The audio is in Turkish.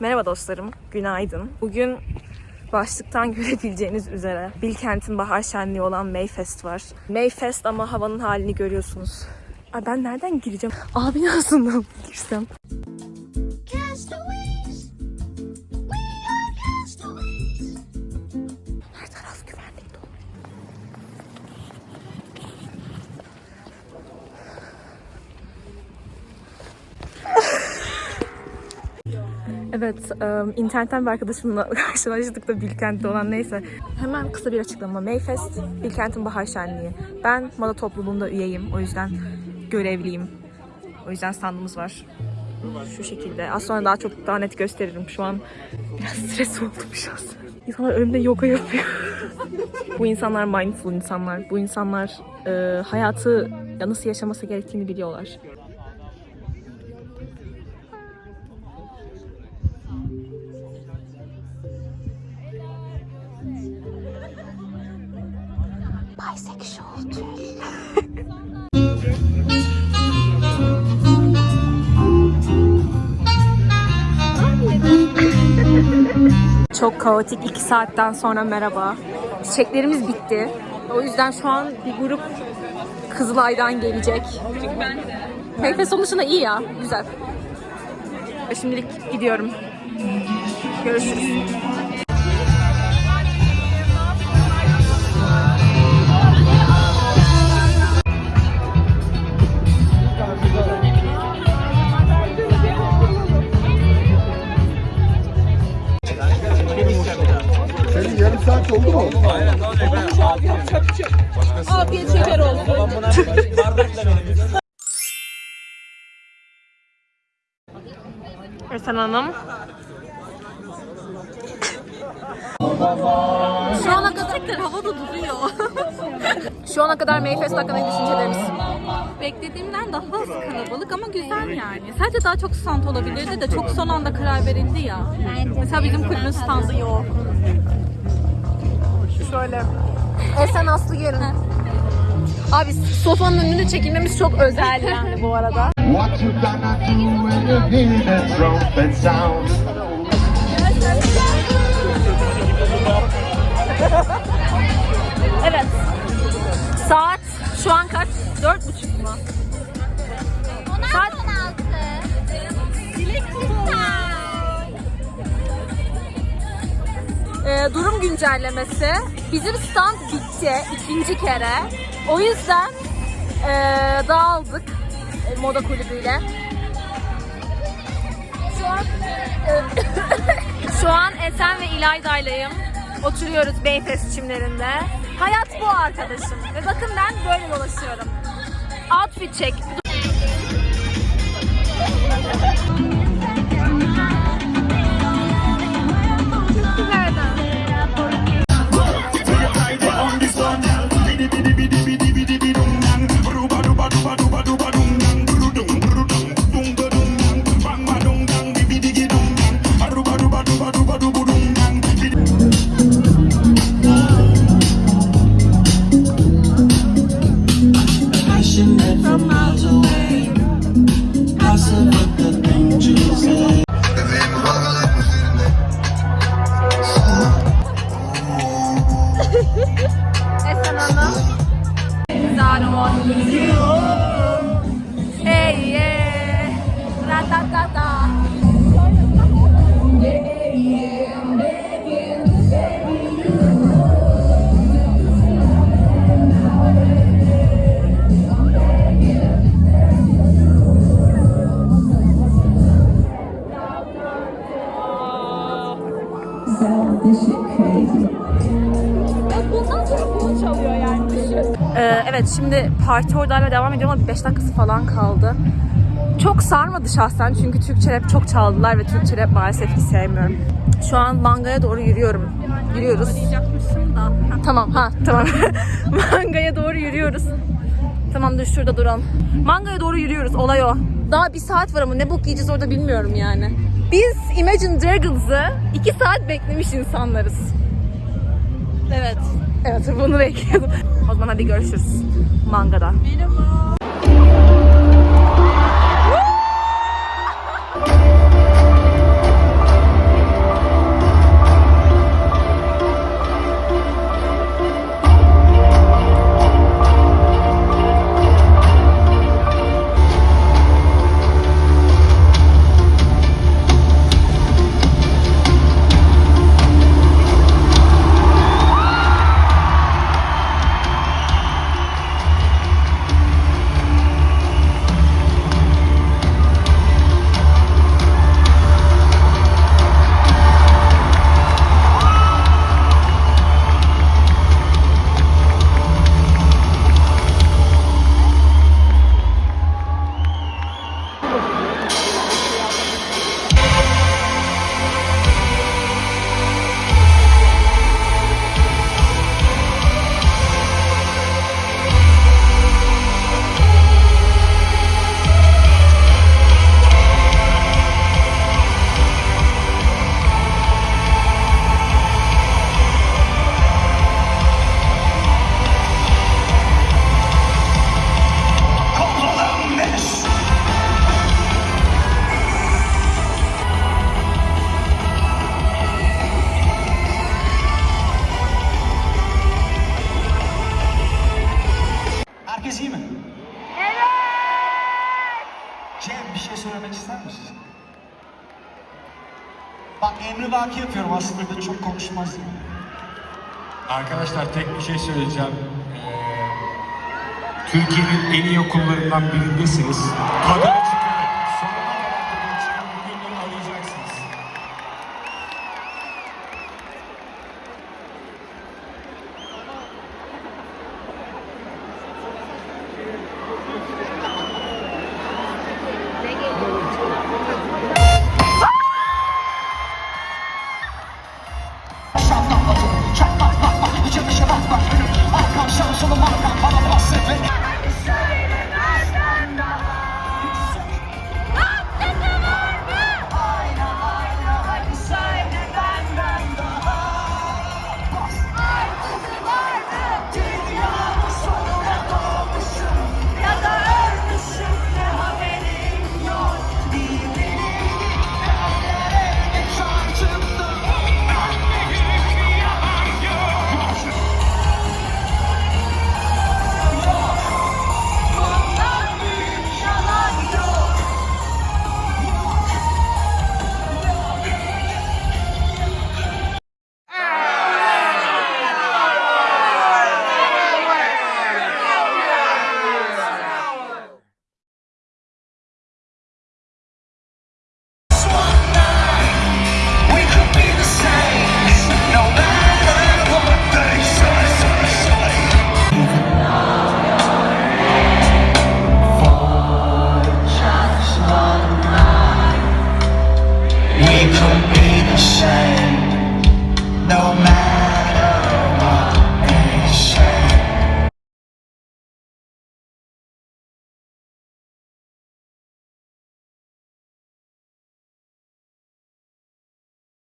Merhaba dostlarım, günaydın. Bugün başlıktan görebileceğiniz üzere Bilkent'in bahar şenliği olan Mayfest var. Mayfest ama havanın halini görüyorsunuz. Ay ben nereden gireceğim? Abi aslında girsem. Evet, internetten bir arkadaşımla karşılaştık da Bilkent'te olan neyse. Hemen kısa bir açıklama. Mayfest, Bilkent'in bahar şenliği. Ben moda topluluğunda üyeyim. O yüzden görevliyim. O yüzden standımız var. Şu şekilde. Az sonra daha çok daha net gösteririm. Şu an biraz stres oldum an. İnsanlar önümde yoga yapıyor. bu insanlar mindful insanlar. Bu insanlar e, hayatı ya nasıl yaşaması gerektiğini biliyorlar. Bisexual Çok kaotik iki saatten sonra merhaba. Çiçeklerimiz bitti. O yüzden şu an bir grup Kızılay'dan gelecek. Çünkü ben de. Keyfe sonuçta iyi ya. Güzel. Şimdilik gidiyorum. Görüşürüz. Esen Hanım. Şu ana kadar havada duruyor. Şu ana kadar Mayfest hakkında ne düşünceleriniz? Beklediğimden daha az kalabalık ama güzel yani. Sadece daha çok stand olabilirdi de çok son anda karar verildi ya. Mesela bizim kulübün standı yok. Şöyle. Esen Aslı Yarın. Abi sofanın önünde çekilmemiz çok özel yani bu arada. What you gonna do when you hear that trumpet sound? Evet. Saat şu an kaç? Dört buçuk mu? Saat 16. Ee, durum güncellemesi. Bizim stand bitti ikinci kere. O yüzden ee, dağıldık e, moda kulübüyle. Şu an e, şu an Esen ve İlayda'yleyim. Oturuyoruz Beyfest çimlerinde. Hayat bu arkadaşım. Ve bakın ben böyle dolaşıyorum. Outfit check. Ee, evet şimdi parti oradayla devam ediyor ama 5 dakikası falan kaldı. Çok sarmadı şahsen çünkü Türkçe rap çok çaldılar ve Türkçe rap maalesef ki sevmiyorum. Şu an mangaya doğru yürüyorum. Yürüyoruz. Tamam ha tamam. Mangaya doğru yürüyoruz. Tamam dur şurada duralım. Mangaya doğru yürüyoruz olay o. Daha bir saat var ama ne bok yiyeceğiz orada bilmiyorum yani. Biz Imagine Dragons'ı iki saat beklemiş insanlarız. Evet. Evet bunu bekliyordum. O zaman hadi görüşürüz. Mangada. bir şey söylemek ister misiniz? Bak emri vaki yapıyorum aslında da çok konuşmaz. Arkadaşlar tek bir şey söyleyeceğim. Ee, Türkiye'nin en iyi okullarından birindesiniz. Kadın